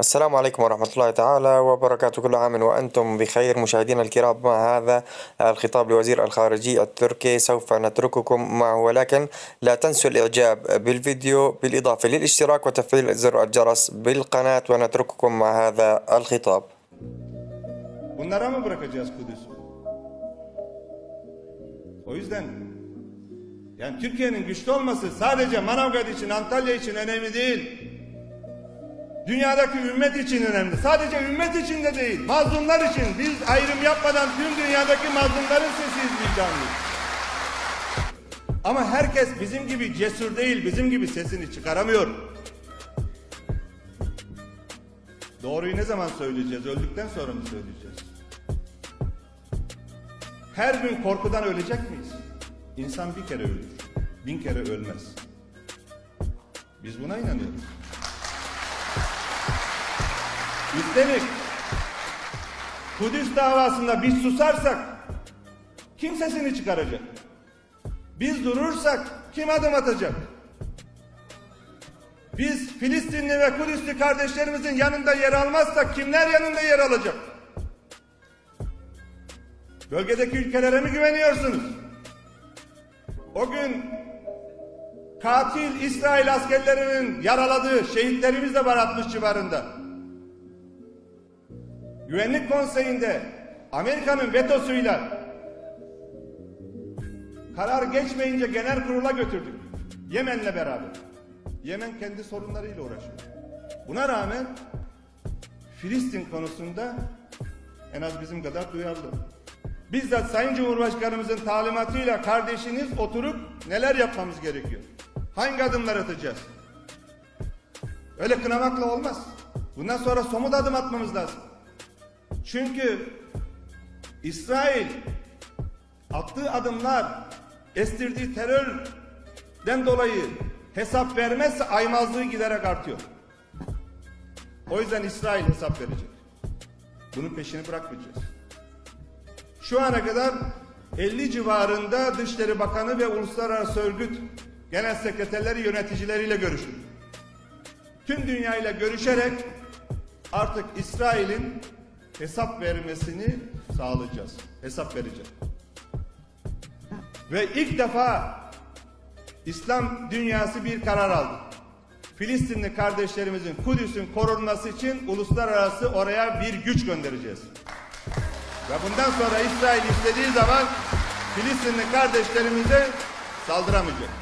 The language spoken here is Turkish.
السلام عليكم ورحمة الله تعالى وبركاته. كل عام وأنتم بخير. مشاهدينا الكرام مع هذا الخطاب لوزير الخارجية التركي سوف نترككم معه. ولكن لا تنسوا الإعجاب بالفيديو بالإضافة للاشتراك وتفعيل زر الجرس بالقناة ونترككم مع هذا الخطاب. Dünyadaki ümmet için önemli. Sadece ümmet için de değil. Mazlumlar için. Biz ayrım yapmadan tüm dünyadaki mazlumların sesiyiz vicdanlıyız. Ama herkes bizim gibi cesur değil, bizim gibi sesini çıkaramıyor. Doğruyu ne zaman söyleyeceğiz? Öldükten sonra mı söyleyeceğiz? Her gün korkudan ölecek miyiz? İnsan bir kere ölür, bin kere ölmez. Biz buna inanıyoruz. Üstelik Kudüs davasında biz susarsak kim sesini çıkaracak? Biz durursak kim adım atacak? Biz Filistinli ve Kudüslü kardeşlerimizin yanında yer almazsak kimler yanında yer alacak? Bölgedeki ülkelere mi güveniyorsunuz? O gün katil İsrail askerlerinin yaraladığı şehitlerimiz de var 60 civarında. Güvenlik Konseyi'nde Amerika'nın vetosuyla karar geçmeyince genel kurula götürdük. Yemen'le beraber. Yemen kendi sorunlarıyla uğraşıyor. Buna rağmen Filistin konusunda en az bizim kadar duyarlı. Bizzat Sayın Cumhurbaşkanımızın talimatıyla kardeşiniz oturup neler yapmamız gerekiyor? Hangi adımlar atacağız? Öyle kınamakla olmaz. Bundan sonra somut adım atmamız lazım. Çünkü İsrail attığı adımlar estirdiği terörden dolayı hesap vermezse aymazlığı giderek artıyor. O yüzden İsrail hesap verecek. Bunun peşini bırakmayacağız. Şu ana kadar 50 civarında Dışişleri Bakanı ve Uluslararası Örgüt Genel Sekreterleri yöneticileriyle görüştük. Tüm dünyayla görüşerek artık İsrail'in hesap vermesini sağlayacağız. Hesap vereceğiz. Ve ilk defa İslam dünyası bir karar aldı. Filistinli kardeşlerimizin Kudüs'ün korunması için uluslararası oraya bir güç göndereceğiz. Ve bundan sonra İsrail istediği zaman Filistinli kardeşlerimize saldıramayacak.